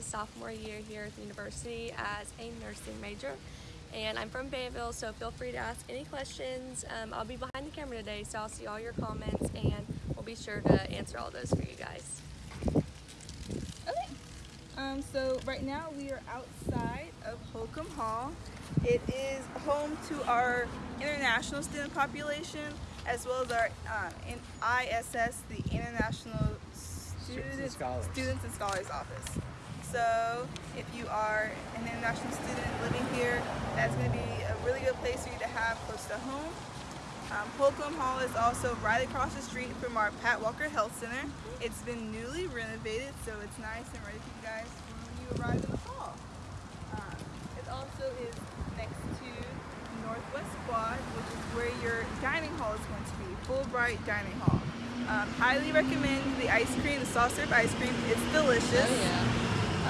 my sophomore year here at the university as a nursing major. And I'm from Fayetteville, so feel free to ask any questions. Um, I'll be behind the camera today, so I'll see all your comments and we'll be sure to answer all those for you guys. Okay. Um, so right now we are outside of Holcombe Hall. It is home to our international student population as well as our uh, in ISS, the International Students, and Scholars. Students and Scholars Office. So if you are an international student living here, that's going to be a really good place for you to have close to home. Um, Holcombe Hall is also right across the street from our Pat Walker Health Center. It's been newly renovated, so it's nice and ready for you guys when you arrive in the fall. Um, it also is next to Northwest Quad, which is where your dining hall is going to be, Fulbright Dining Hall. Um, highly recommend the ice cream, the soft serve ice cream. It's delicious.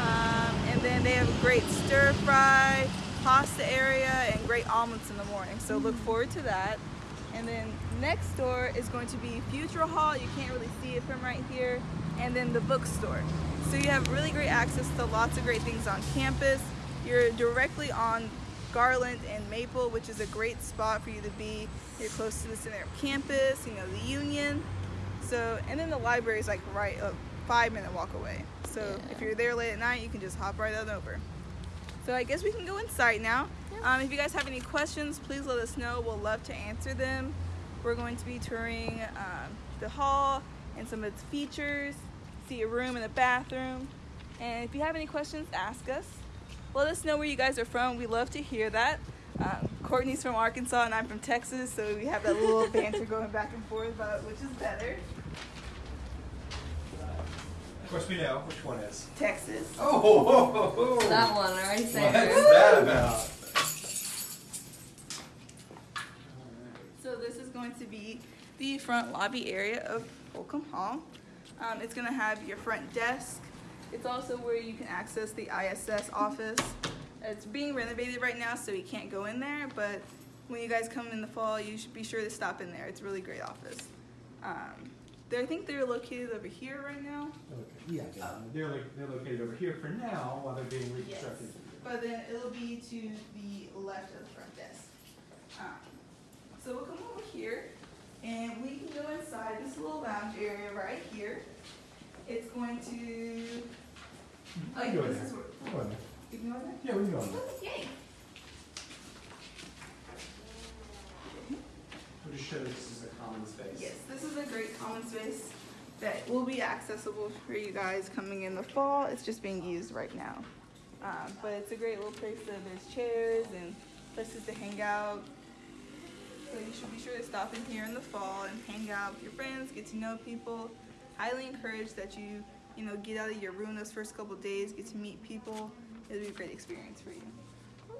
Um, and then they have a great stir fry, pasta area, and great omelets in the morning. So look forward to that. And then next door is going to be Futrall Hall. You can't really see it from right here. And then the bookstore. So you have really great access to lots of great things on campus. You're directly on Garland and Maple, which is a great spot for you to be. You're close to the center of campus, you know, the Union. So, and then the library is like right a five minute walk away. So Yeah. if you're there late at night, you can just hop right on over. So I guess we can go inside now. Um, if you guys have any questions, please let us know. We'll love to answer them. We're going to be touring um, the hall and some of its features, see a room and a bathroom. And if you have any questions, ask us. Let us know where you guys are from. We love to hear that. Um, Courtney's from Arkansas and I'm from Texas, so we have that little banter going back and forth about which is better. Of course, we know which one is. Texas. Oh, ho, ho, ho, ho. That one right What's there. that about? So this is going to be the front lobby area of Holcombe Hall. Um, it's going to have your front desk. It's also where you can access the ISS office. It's being renovated right now, so you can't go in there, but when you guys come in the fall, you should be sure to stop in there. It's a really great office. Um, they I think they're located over here right now, Okay, Yeah, yeah. they're, lo- they're located over here for now while they're being reconstructed. but then it'll be to the left of the front desk. Um, so we'll come over here and we can go inside this little lounge area right here. It's going to, We can go in this there. is where, We'll go in there. you can go in there? Yeah, we can go in there. Yay. We'll just show this is a common space. Yes, this is a great common space that will be accessible for you guys coming in the fall. It's just being used right now. Um, but it's a great little place that there's chairs and places to hang out. So you should be sure to stop in here in the fall and hang out with your friends, get to know people. Highly encourage that you, you know, get out of your room those first couple days, get to meet people. It'll be a great experience for you.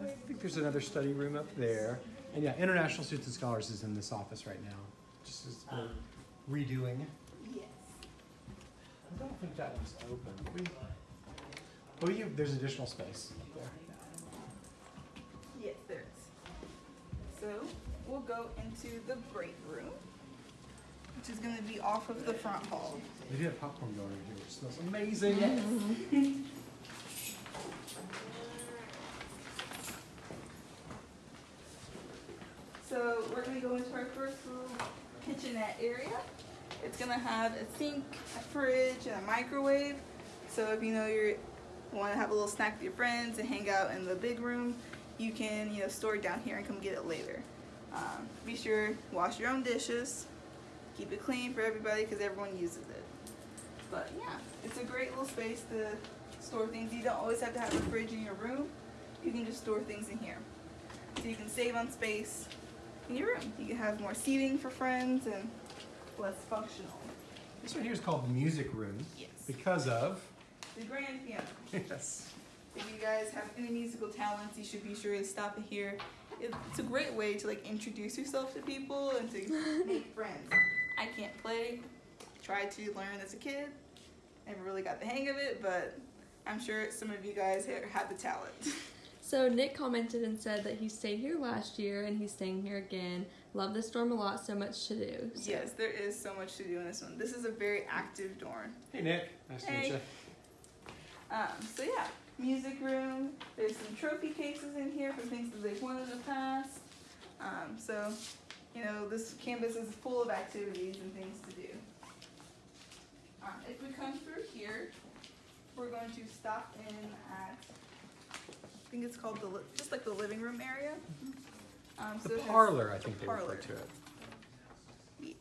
I think there's another study room up there. And yeah, International Students and Scholars is in this office right now, just we're redoing. Yes. I don't think that one's open. We, well, you, there's additional space there. Yes, there is. So we'll go into the break room, which is going to be off of the front hall. They do have popcorn going here, which smells amazing. Yes. So we're going to go into our first little kitchenette area. It's going to have a sink, a fridge, and a microwave. So if you know you want to have a little snack with your friends and hang out in the big room, you can you know store it down here and come get it later. Um, be sure wash your own dishes. Keep it clean for everybody because everyone uses it. But yeah, it's a great little space to store things. You don't always have to have a fridge in your room. You can just store things in here. So you can save on space in your room. You can have more seating for friends and less functional. This one here is called the music room Yes. because of, The grand piano. yes. If you guys have any musical talents, you should be sure to stop it here. It's a great way to like introduce yourself to people and to make friends. I can't play. Tried to learn as a kid. Never really got the hang of it, but I'm sure some of you guys have the talent. So Nick commented and said that he stayed here last year and he's staying here again. Love this dorm a lot, so much to do. So yes, there is so much to do in this one. This is a very active dorm. Hey, Nick. Nice to meet you. Um, so yeah, music room. There's some trophy cases in here for things that they've won in the past. Um, so, you know, this campus is full of activities and things to do. Um, if we come through here, we're going to stop in at, I think it's called the, just like the living room area. Um, so The it parlor, I think the they refer to it. Yes.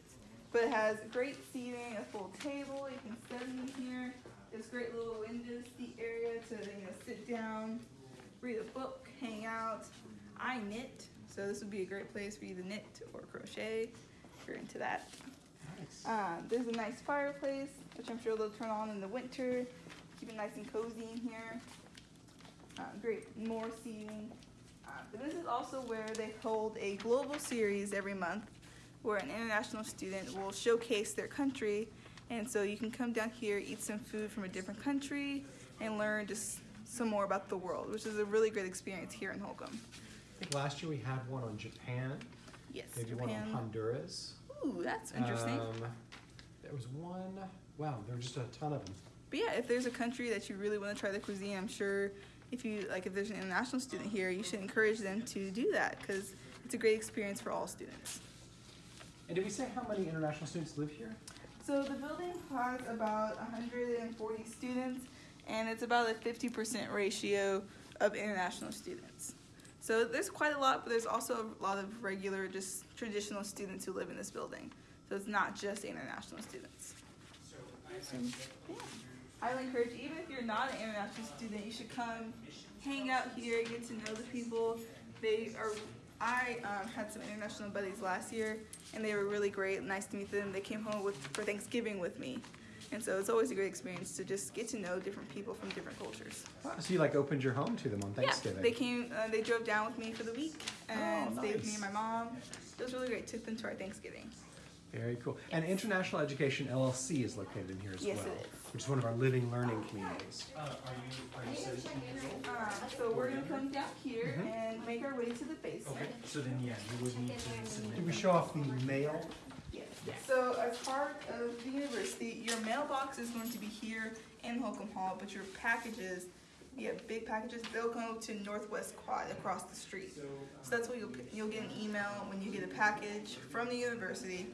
But it has great seating, a full table, you can study in here. There's great little window seat area to, you know, sit down, read a book, hang out. I knit, so this would be a great place for you to knit or crochet if you're into that. Nice. Um, there's a nice fireplace, which I'm sure they'll turn on in the winter. Keep it nice and cozy in here. Um, great, more seating. Uh, but this is also where they hold a global series every month where an international student will showcase their country. And so you can come down here, eat some food from a different country, and learn just some more about the world, which is a really great experience here in Holcombe. I think last year we had one on Japan, Yes, maybe one on Japan. Honduras. Ooh, that's interesting. Um, there was one, wow, there were just a ton of them. But yeah, if there's a country that you really want to try the cuisine, I'm sure if you like, if there's an international student here, you should encourage them to do that because it's a great experience for all students. And did we say how many international students live here? So the building has about 140 students, and it's about a 50% ratio of international students. So there's quite a lot, but there's also a lot of regular, just traditional students who live in this building. So it's not just international students. So, yeah. I would encourage, even if you're not an international student, you should come, hang out here, get to know the people. They are. I um, had some international buddies last year, and they were really great. Nice to meet them. They came home with for Thanksgiving with me, and so it's always a great experience to just get to know different people from different cultures. Wow, So you like opened your home to them on Thanksgiving? Yeah, they came. Uh, they drove down with me for the week and Oh, stayed with me and my mom. It was really great. Took them to our Thanksgiving. Very cool. And International Education LLC is located in here as Yes, well, it is. which is one of our living learning communities. Um, so we're gonna come down here Mhm. and make our way to the basement. So then, yeah, you would need to submit. Did we show off the mail? Yes. So as part of the university, your mailbox is going to be here in Holcombe Hall, but your packages, you have big packages, they'll go to Northwest Quad across the street. So that's what you'll, you'll get an email when you get a package from the university.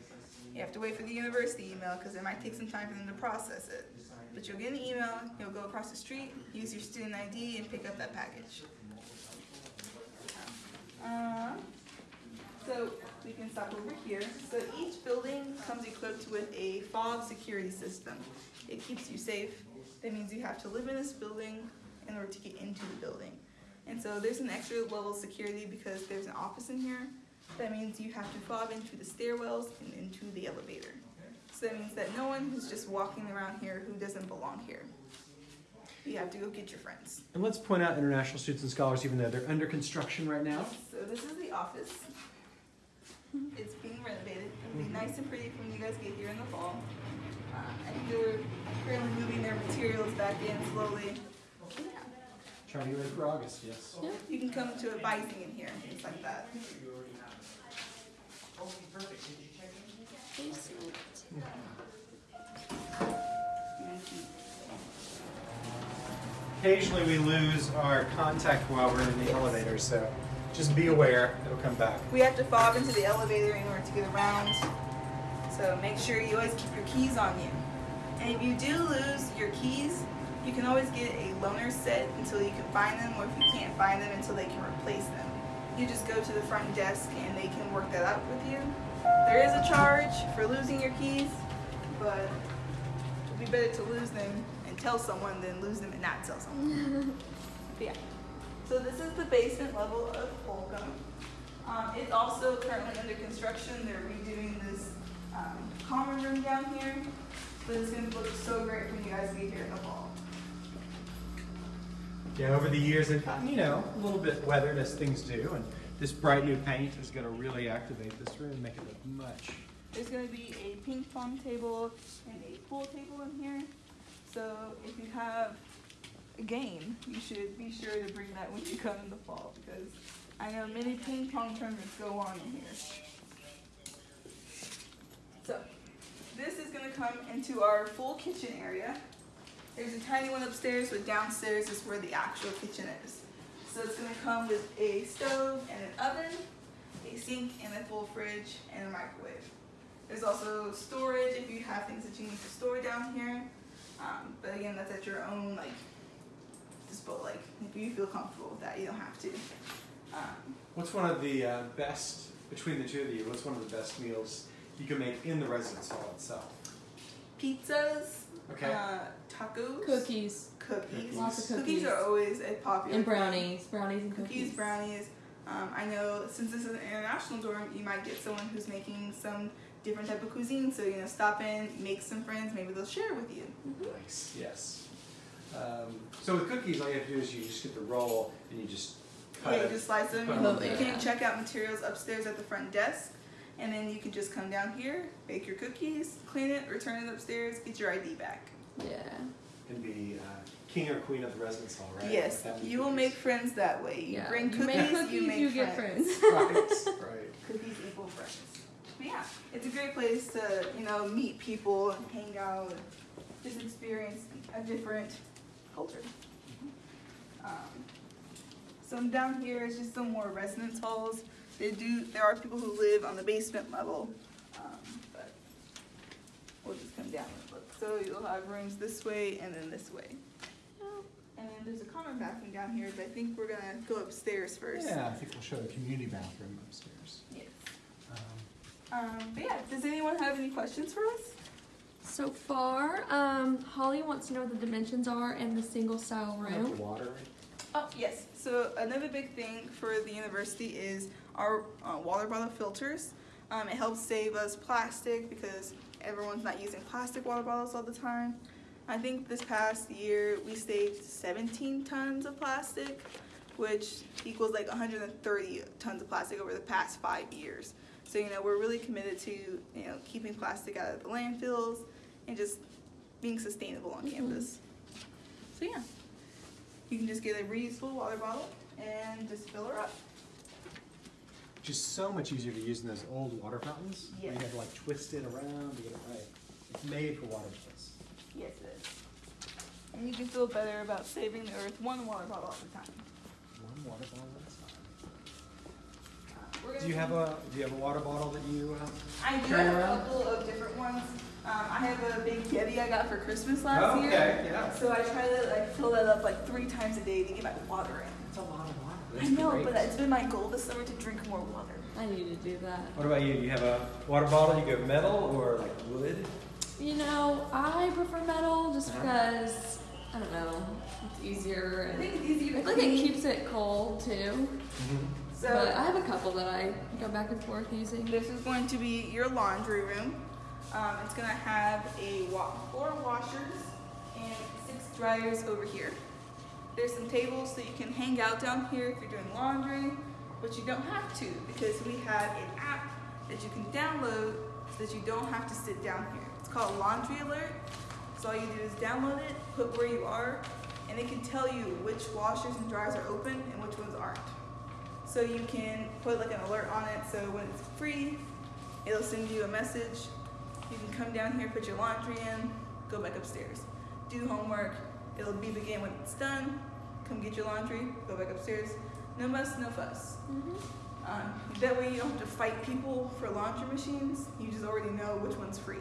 You have to wait for the university email because it might take some time for them to process it. But you'll get an email, you'll go across the street, use your student ID and pick up that package. Um, so we can stop over here. So each building comes equipped with a fob security system. It keeps you safe. That means you have to live in this building in order to get into the building. And so there's an extra level of security because there's an office in here. That means you have to fob into the stairwells and into the elevator. So that means that no one who's just walking around here who doesn't belong here. You have to go get your friends. And let's point out international students and scholars, even though they're under construction right now. So this is the office. It's being renovated. It'll be nice and pretty when you guys get here in the fall. Uh, I think they're currently moving their materials back in slowly. Yeah. Trying to get ready for August, yes. You can come to advising in here, things like that. Occasionally we lose our contact while we're in the elevator, so just be aware, it'll come back. We have to fob into the elevator in order to get around. So make sure you always keep your keys on you. And if you do lose your keys, you can always get a loaner set until you can find them, or if you can't find them until they can replace them. You just go to the front desk and they can work that out with you. There is a charge for losing your keys, but it would be better to lose them and tell someone than lose them and not tell someone. yeah. So this is the basement level of Holcombe. Um, it's also currently under construction. They're redoing this um, common room down here. But it's going to look so great when you guys get here in the fall. Yeah, over the years, and you know, a little bit weathered as things do, and this bright new paint is going to really activate this room and make it look much. There's going to be a ping pong table and a pool table in here. So if you have a game, you should be sure to bring that when you come in the fall because I know many ping pong tournaments go on in here. So this is going to come into our full kitchen area. There's a tiny one upstairs, but downstairs is where the actual kitchen is. So it's gonna come with a stove and an oven, a sink and a full fridge and a microwave. There's also storage if you have things that you need to store down here. Um, but again, that's at your own like dispo. Like if you feel comfortable with that, you don't have to. Um, What's one of the uh, best between the two of you? What's one of the best meals you can make in the residence hall itself? Pizzas, Okay. uh, tacos, Cookies cookies. Lots of Cookies cookies. are always a popular. and thing. brownies, brownies and cookies. Cookies, brownies. Um, I know since this is an international dorm, you might get someone who's making some different type of cuisine. So you know, stop in, make some friends. Maybe they'll share with you. Nice. Yes. Um, so with cookies, all you have to do is you just get the roll and you just cut Yeah, you just slice them. You them. you can check out materials upstairs at the front desk, and then you can just come down here, bake your cookies, clean it, return it upstairs, get your ID back. Yeah. and be uh, king or queen of the residence hall, right? Yes, With that many you will make friends that way. You yeah. bring you cookies, make cookies, you make get friends. friends. right. Right. Cookies equal friends. But yeah, it's a great place to, you know, meet people and hang out and just experience a different culture. Um, so down here is just some more residence halls. They do, there are people who live on the basement level, um, but we'll just come down and look. So you'll have rooms this way and then this way. And then there's a common bathroom down here, but I think we're gonna go upstairs first. Yeah, I think we'll show the community bathroom upstairs. Yes. Um, Um, but yeah, does anyone have any questions for us? So far, um, Holly wants to know what the dimensions are in the single style like room. the water. Oh, yes. So another big thing for the university is our uh, water bottle filters. Um, it helps save us plastic because everyone's not using plastic water bottles all the time. I think this past year we saved 17 tons of plastic, which equals like 130 tons of plastic over the past five years. So you know we're really committed to you know keeping plastic out of the landfills and just being sustainable on Mhm. campus. So yeah. You can just get a reusable water bottle and just fill her up. Just so much easier to use than those old water fountains. where You have to like twist it around to get it right. It's made for water bottles. Yes, it is. And you can feel better about saving the earth one water bottle at a time. One water bottle at a time. Do you have a Do you have a water bottle that you? Uh, I do have a couple of different ones. Um, I have a big Yeti I got for Christmas last Oh, year. okay, yeah. So I try to like fill that up like three times a day to get my water in. It's a lot of water. I know, but it's been my goal this summer to drink more water. I need to do that. What about you? Do you have a water bottle? You go metal or like wood? You know, I prefer metal just Uh-huh. because I don't know, it's easier I think it's easier to I think it keeps it cold too. So but I have a couple that I go back and forth using. This is going to be your laundry room. Um, it's going to have a wa- four washers and six dryers over here. There's some tables so you can hang out down here if you're doing laundry, but you don't have to because we have an app that you can download so that you don't have to sit down here. It's called Laundry Alert. So all you do is download it, put where you are, and it can tell you which washers and dryers are open and which ones aren't. So you can put like an alert on it so when it's free, it'll send you a message. You can come down here, put your laundry in, go back upstairs. Do homework, it'll beep again when it's done. Come get your laundry, go back upstairs. No muss, no fuss. Mhm. Um, that way you don't have to fight people for laundry machines. You just already know which one's free.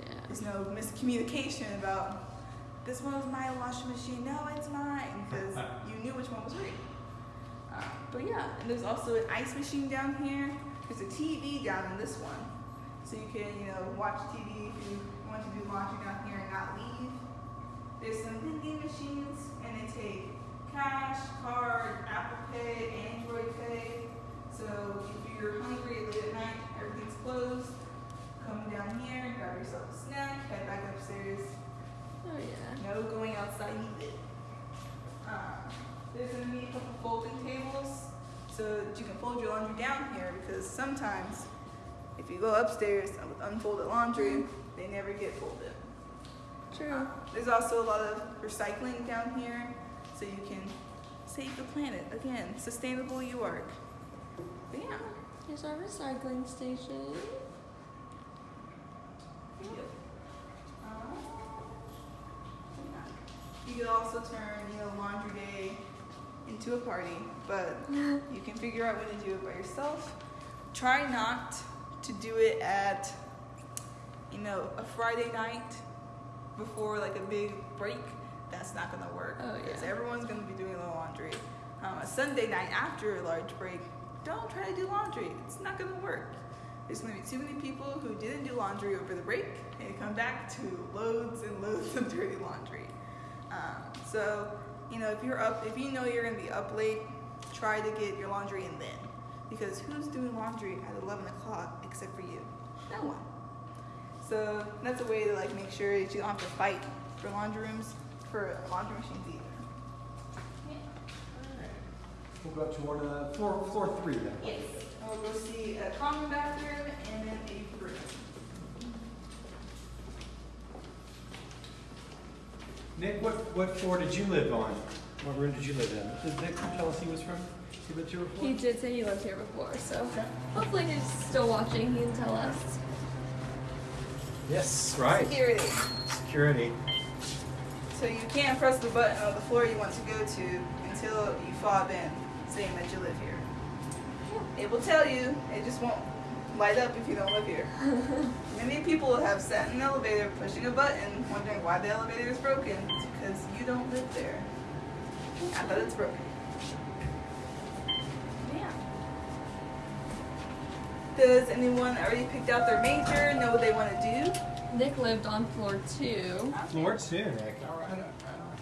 Yeah. There's no miscommunication about this one was my washing machine. No, it's mine because you knew which one was free. Uh, but yeah, and there's also an ice machine down here. There's a TV down in this one, so you can you know watch TV if you want to do laundry down here and not leave. There's some vending machines, and they take cash, card, Apple Pay, Android Pay. So if you're hungry late at night, everything's closed. Come down here, and grab yourself a snack, head back upstairs. Oh yeah. No going outside needed. Uh, there's gonna be a couple folding tables so that you can fold your laundry down here because sometimes if you go upstairs with unfolded laundry, they never get folded. True. There's also a lot of recycling down here so you can save the planet. Again, sustainable you work. But yeah. Here's our recycling station. Yep. Uh, yeah. could also turn, you know, laundry day into a party, but you can figure out when to do it by yourself. Try not to do it at, you know, a Friday night before like a big break. That's not gonna work Oh, because yeah. everyone's gonna be doing laundry. Um, a Sunday night after a large break, don't try to do laundry. It's not gonna work. There's gonna be too many people who didn't do laundry over the break and come back to loads and loads of dirty laundry. Um, so, you know, if you're up, if you know you're gonna be up late, try to get your laundry in then. Because who's doing laundry at 11 o'clock except for you? No one. So that's a way to like make sure that you don't have to fight for laundry rooms, for laundry machines either. We'll go up to one, uh, floor, floor three then. Yes. And we'll go see a common bathroom and then a room. Nick, what, what floor did you live on? What room did you live in? Did Nick tell us he was from? He went to a floor? He did say he lived here before, so hopefully he's still watching. He can tell us. Yes, right. Security. Security. So you can't press the button on the floor you want to go to until you fob in, saying that you live here. It will tell you, it just won't light up if you don't live here. Many people have sat in an elevator pushing a button, wondering why the elevator is broken. It's because you don't live there. I thought it's broken. Yeah. Does anyone already picked out their major, know what they want to do? Nick lived on floor two. Floor two, Nick. All right, all right.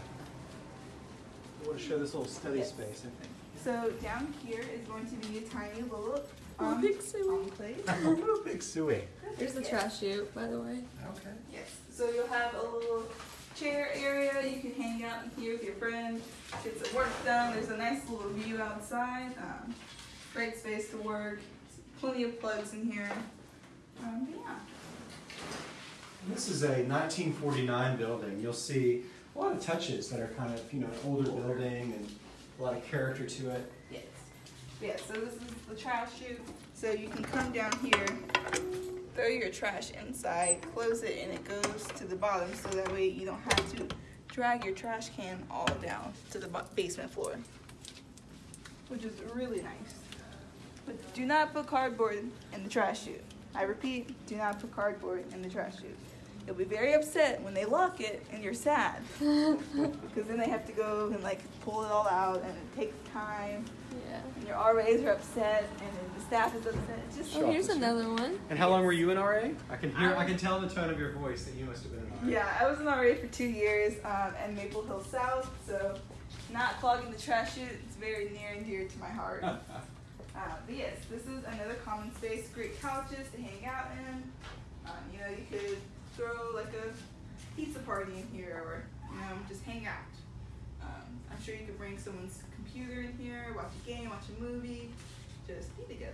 I want to show this little study Yes. space, I think. So down here is going to be a tiny little um, big suey. enclave. A little big suey. There's the trash chute, by the way. Okay. Yes. So you'll have a little chair area. You can hang out in here with your friends, get some work done. There's a nice little view outside. Um, great space to work. Plenty of plugs in here. Um, yeah. This is a 1949 building. You'll see a lot of touches that are kind of, you know, an older building and a lot of character to it. Yes. Yeah, so this is the trash chute. So you can come down here, throw your trash inside, close it, and it goes to the bottom so that way you don't have to drag your trash can all down to the basement floor. Which is really nice. But do not put cardboard in the trash chute. I repeat, do not put cardboard in the trash chute. You'll be very upset when they lock it and you're sad. because then they have to go and like pull it all out and it takes time Yeah. and your RAs are upset, and the staff is upset. It's just Oh, here's another one. And how long were you in RA? I can hear, I can tell the tone of your voice that you must have been in RA. yeah. I was in RA for two years um, at Maple Hill South, so not clogging the trash chute is very near and dear to my heart. uh, but yes, this is another common space. Great couches to hang out in. Um, you know, you could throw like a pizza party in here, or you know, just hang out. Um, I'm sure you could bring someone's computer in here, watch a game, watch a movie, just be together.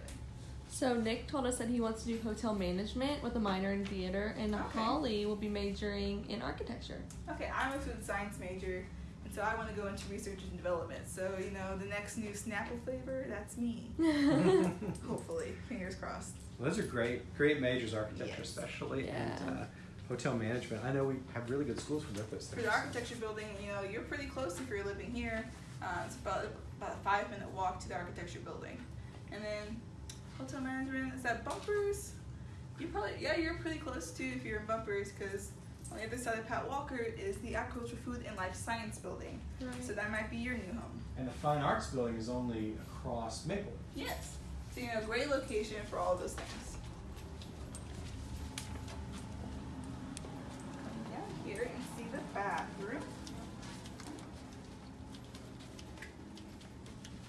So Nick told us that he wants to do hotel management with a minor in theater, and Okay. Holly will be majoring in architecture. Okay, I'm a food science major, and so I want to go into research and development. So, you know, the next new Snapple flavor, that's me. Hopefully, fingers crossed. Well, those are great, great majors, architecture Yes. especially, Yeah. and uh, hotel management. I know we have really good schools for both those For the architecture building, you know, you're pretty close if you're living here. Uh, it's about, about a five minute walk to the architecture building. And then hotel management, is that bumpers? You probably, yeah, you're pretty close too if you're in bumpers because on the other side of Pat Walker is the agriculture, food, and life science building. So that might be your new home. And the fine arts building is only across Maple. Yes. So you know, a great location for all those things. Come down here and see the bathroom.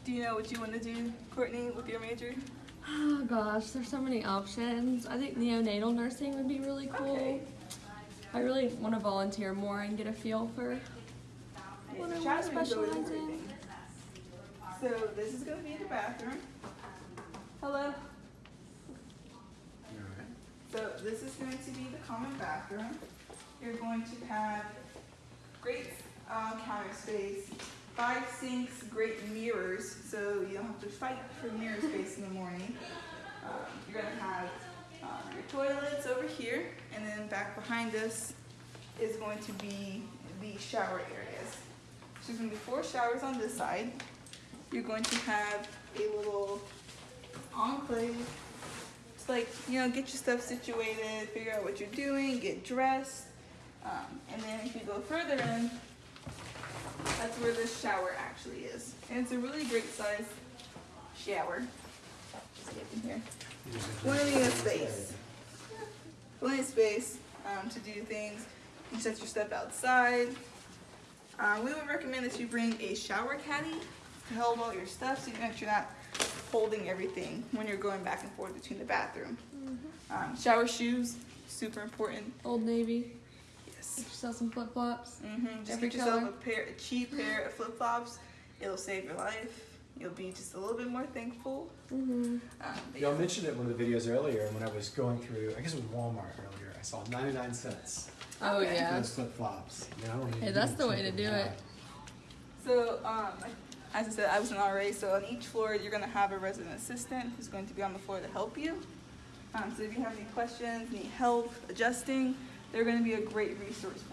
Do you know what you want to do, Courtney, with your major? Oh gosh, there's so many options. I think neonatal nursing would be really cool. Okay. I really want to volunteer more and get a feel for what I want to specialize in. everything. So this is going to be the bathroom. Hello. So this is going to be the common bathroom. You're going to have great uh, counter space, five sinks, great mirrors, so you don't have to fight for mirror space in the morning. Um, you're going to have um, your toilets over here, and then back behind us is going to be the shower areas. So there's gonna be four showers on this side. You're going to have a little enclave. It's like, you know, get your stuff situated, figure out what you're doing, get dressed. Um, and then if you go further in, that's where the shower actually is. And it's a really great size shower. Just get in here. Plenty of space. Plenty of space um, to do things. You can set your stuff outside. Uh, we would recommend that you bring a shower caddy to hold all your stuff so you that you're not holding everything when you're going back and forth between the bathroom. Um, shower shoes, super important. Old Navy. Yes. Get yourself some flip flops. Mm-hmm. Just Every get yourself color. a pair, a cheap pair of flip flops. It'll save your life. You'll be just a little bit more thankful. Mm-hmm. Um, Y'all yeah. mentioned it in one of the videos earlier when I was going through, I guess it was Walmart earlier. I saw 99 cents Oh Okay. for yeah. those flip flops. Hey, that's the way to do it. So, um, as I said, I was an RA, so on each floor you're gonna have a resident assistant who's going to be on the floor to help you. Um, so if you have any questions, need help adjusting, they're gonna be a great resource for you.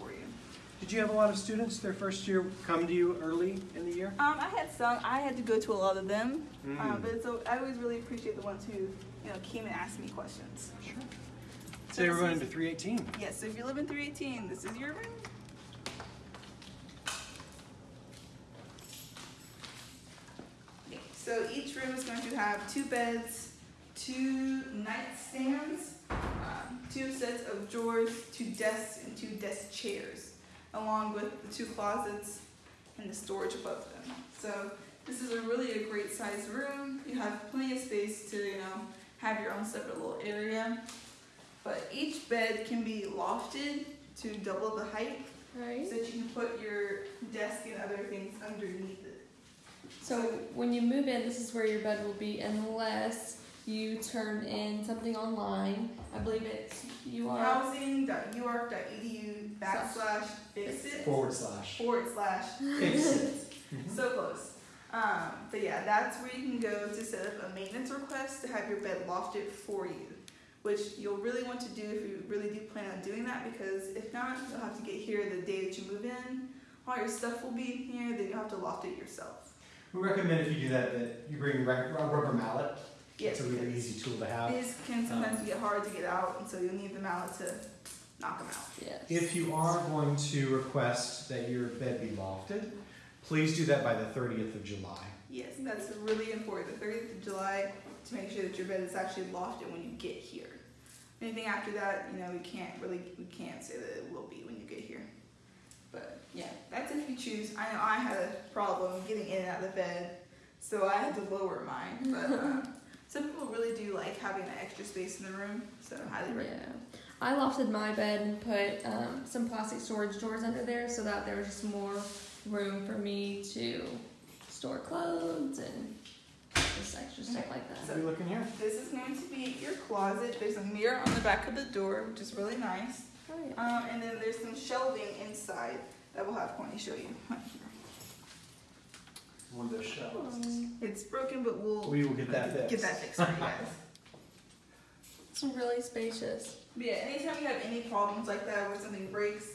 Did you have a lot of students their first year come to you early in the year? Um, I had some, I had to go to a lot of them, um, Mm. but so I always really appreciate the ones who, you know, came and asked me questions. Sure. Today we're going into 318. Yes, so if you live in 318, this is your room. So each room is going to have two beds, two nightstands, um, two sets of drawers, two desks, and two desk chairs, along with the two closets and the storage above them. So this is a really a great sized room. You have plenty of space to, you know, have your own separate little area. But each bed can be lofted to double the height Right. so that you can put your desk and other things underneath it. So when you move in, this is where your bed will be, unless you turn in something online. I believe it's you are. Housing.uark.edu backslash fix it Forward slash. forward slash Fix fix it. So close. Um, but yeah, that's where you can go to set up a maintenance request to have your bed lofted for you. Which you'll really want to do if you really do plan on doing that because if not, you'll have to get here the day that you move in. All your stuff will be in here, then you'll have to loft it yourself. We recommend if you do that that you bring a rubber mallet. Yes, It's a really easy tool to have. These can sometimes get hard to get out, and so you'll need the mallet to knock them out. Yes. If you are going to request that your bed be lofted, please do that by the 30th of July. Yes, that's really important. The 30th of July to make sure that your bed is actually lofted when you get here. Anything after that, you know, we can't really we can't say that it will be when you get here. But yeah, that's if you choose. I know I had a problem getting in and out of the bed, so I had to lower mine. But uh, some people really do like having that extra space in the room, so I highly recommend. Yeah. I lofted my bed and put um, some plastic storage drawers under there so that there was just more room for me to store clothes and just extra stuff like that. What are we looking here? This is going to be your closet. There's a mirror on the back of the door, which is really nice. Oh, yeah. Um, and then there's some shelving inside that we'll have Courtney show you. One of those shelves. Um, It's broken, but we'll We will get that fixed. get that fixed for you guys. It's really spacious. But yeah, anytime you have any problems like that where something breaks,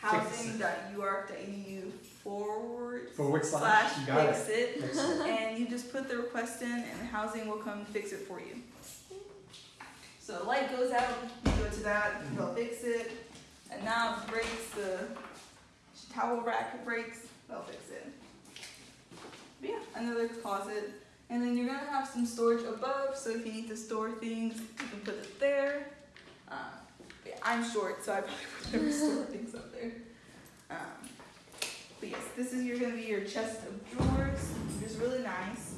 Fix it. housing.uark.edu forward Forward slash, you got fix it. it. Fix it. and you just put the request in and housing will come fix it for you. So the light goes out, you go to that, they'll fix it. A knob breaks, the towel rack breaks, they'll fix it. But yeah, another closet. And then you're gonna have some storage above, so if you need to store things, you can put it there. Um, yeah, I'm short, so I probably would never store things up there. Um, but yes, this is your gonna be your chest of drawers, which is really nice.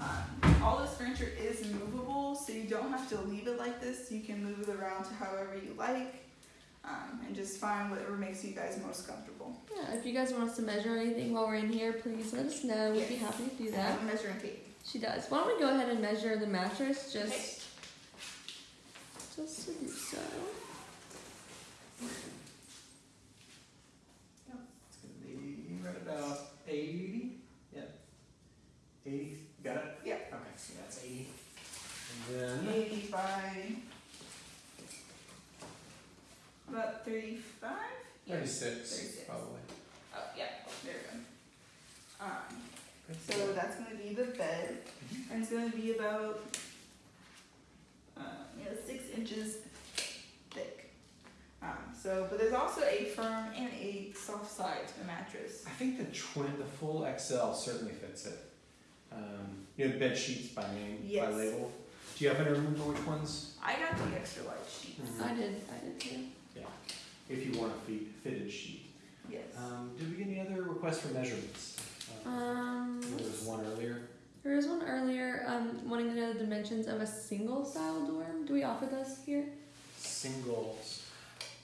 Um, all this furniture is movable, so you don't have to leave it like this. You can move it around to however you like, um, and just find whatever makes you guys most comfortable. Yeah, if you guys want us to measure anything while we're in here, please let us know. We'd be happy to do I that. have a measuring tape. She does. Why don't we go ahead and measure the mattress just Okay. just to do so. It's gonna be right about 80. Yep. 80. Got it? Yep. Okay, so that's 80. And then Eighty by about thirty-five. 36, 36. probably. Oh yeah, there we go. Um, so that's gonna be the bed, and it's gonna be about, uh, you know, six inches thick. Um, so, but there's also a firm and a soft side to the mattress. I think the twin, the full XL certainly fits it. Um, you have bed sheets by name, by label. Do you happen to remember which ones? I got the extra large sheets. Mhm. I did, I did too. If you want a fit- fitted sheet. Yes. Um, did we get any other requests for measurements? Um, Um, there was one earlier. there was one earlier, um, wanting to know the dimensions of a single style dorm. Do we offer those here? Singles.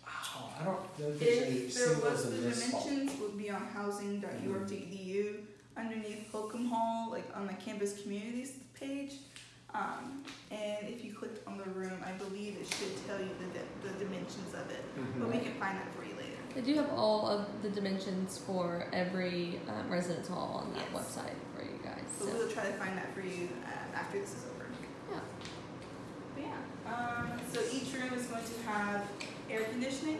Wow, I don't know if there's any If there was singles the in this hall. dimensions would be on housing.ur.edu underneath Holcombe Hall, like on the campus communities page. Um, and if you clicked on the room, I believe it should tell you the, the dimensions of it. But we can find that for you later. They do have all of the dimensions for every um, residence hall on that Yes. website for you guys. So So, we'll try to find that for you uh, after this is over. yeah. But yeah, um, so each room is going to have air conditioning.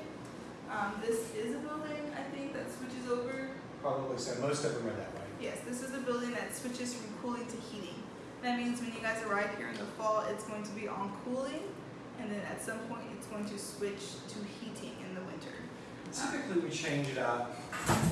Um, this is a building, I think, that switches over Probably so. Most of them are that way. Yes, this is a building that switches from cooling to heating. That means when you guys arrive here in the fall, it's going to be on cooling, and then at some point, it's going to switch to heating in the winter. Typically, we change it up.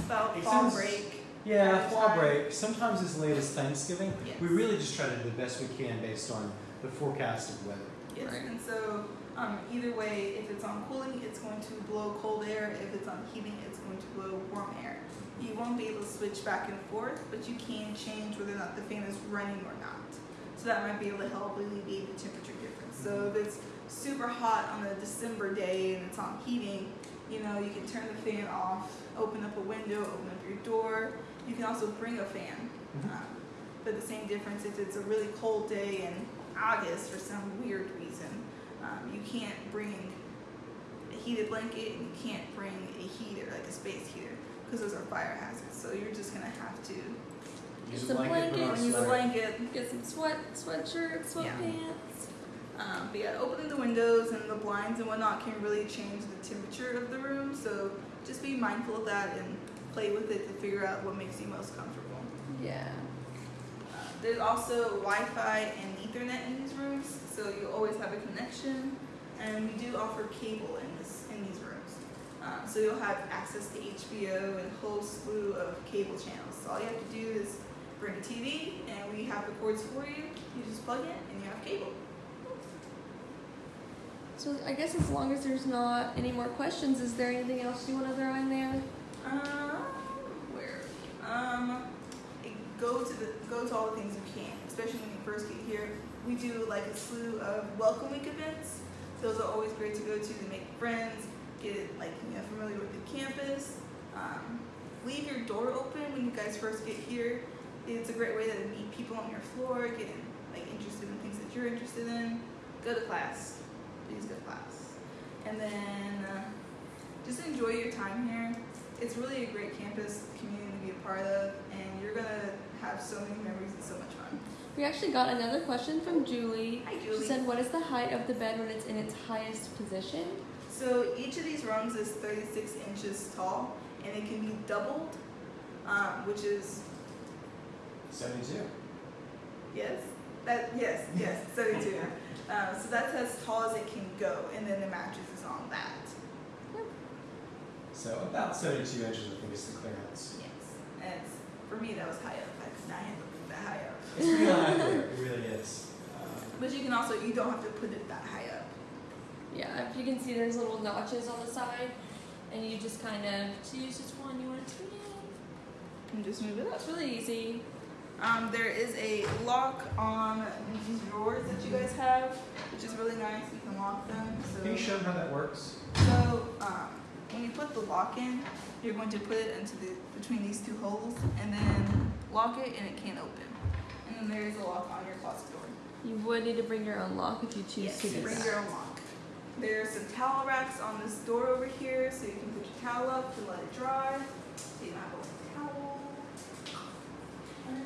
About It fall sounds- break. Yeah, Time. fall break. Sometimes as late as Thanksgiving. Yes. We really just try to do the best we can based on the forecasted weather. Yes, Right. and so um, either way, if it's on cooling, it's going to blow cold air. If it's on heating, it's going to blow warm air. You won't be able to switch back and forth, but you can change whether or not the fan is running or not. So that might be able to help alleviate the temperature difference. So if it's super hot on a December day and it's on heating, you know, you can turn the fan off, open up a window, open up your door. You can also bring a fan. Mhm. Um, but the same difference if it's a really cold day in August for some weird reason, um, you can't bring a heated blanket and you can't bring a heater, like a space heater, because those are fire hazards. So you're just gonna have to Use Some blanket, a use a blanket. Get some sweat, sweatshirts, Yeah. sweatpants. Um, but yeah, opening the windows and the blinds and whatnot can really change the temperature of the room. So just be mindful of that and play with it to figure out what makes you most comfortable. Yeah. Uh, There's also Wi-Fi and Ethernet in these rooms, so you always have a connection. And we do offer cable in this in these rooms, um, so you'll have access to HBO and a whole slew of cable channels. So all you have to do is bring a TV, and we have the cords for you. You just plug in, and you have cable. So I guess as long as there's not any more questions, is there anything else you want to throw in there? Um, where? Um, go to the go to all the things you can, especially when you first get here. We do like a slew of welcome week events. Those are always great to go to to make friends, get like you know familiar with the campus. Um, leave your door open when you guys first get here. It's a great way to meet people on your floor, get like interested in things that you're interested in. Go to class. Please go to class. And then uh, just enjoy your time here. It's really a great campus community to be a part of, and you're gonna have so many memories and so much fun. We actually got another question from Julie. Hi, She said, "What is the height of the bed when it's in its highest position?" So each of these rungs is 36 inches tall, and it can be doubled, um, which is 72. yes, that yes, yes, 72. uh, so that's as tall as it can go, and then the mattress is on that. So about 72 inches, I think, is the clearance. Yes, and it's, for me that was high up. I could not handle it that high up. It's really high there. It really is. Um, But you can also you don't have to put it that high up. Yeah, if you can see, there's little notches on the side, and you just kind of choose which one you want to turn in. And just move it up. It's really easy. Um, there is a lock on these drawers that you guys have, which is really nice. You can lock them. So. Can you show them how that works? so um, when you put the lock in, you're going to put it into the between these two holes, and then lock it, and it can't open. And then there is a lock on your closet door. You would need to bring your own lock if you choose Yes, to do bring that. your own lock. There's some towel racks on this door over here, so you can put your towel up to let it dry. So you don't have a wet towel.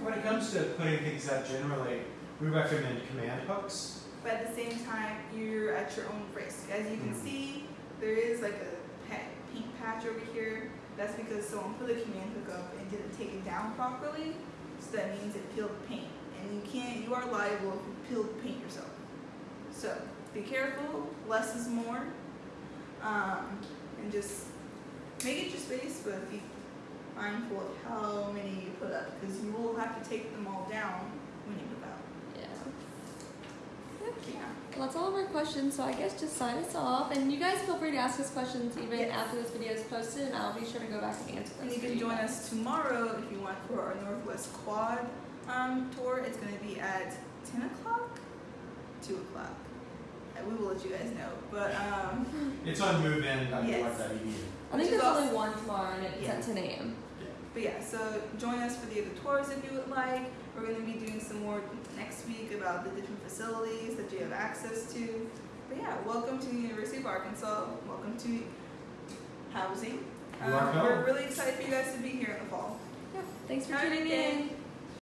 When it comes to putting things up, generally, we recommend command hooks. but at the same time, you're at your own risk. As you can Mhm. see, there is like a pink patch over here. That's because someone put a command hook up and didn't take it down properly. So that means it peeled the paint. And you can't, you are liable if you peeled paint yourself. So be careful, less is more. Um, and just make it your space, but be mindful of how many you put up because you will have to take them all down when you move out. Yeah. Yeah. Well, that's all of our questions, so I guess just sign us off. And you guys feel free to ask us questions even Yes. after this video is posted, and I'll be sure to go back and answer them. And you can join guys. us tomorrow if you want for our Northwest Quad um, tour. It's going to be at 10 o'clock, 2 o'clock. We will let you guys know. But um, It's on movein.org.edu. Yes. I think there's only one tomorrow, and it's Yeah. at 10 a.m. but yeah, so join us for the other tours if you would like. We're going to be doing some more next week about the different facilities that you have access to. But yeah, welcome to the University of Arkansas. Welcome to housing. Um, Welcome. we're really excited for you guys to be here in the fall. Yeah. Thanks for Have tuning good in.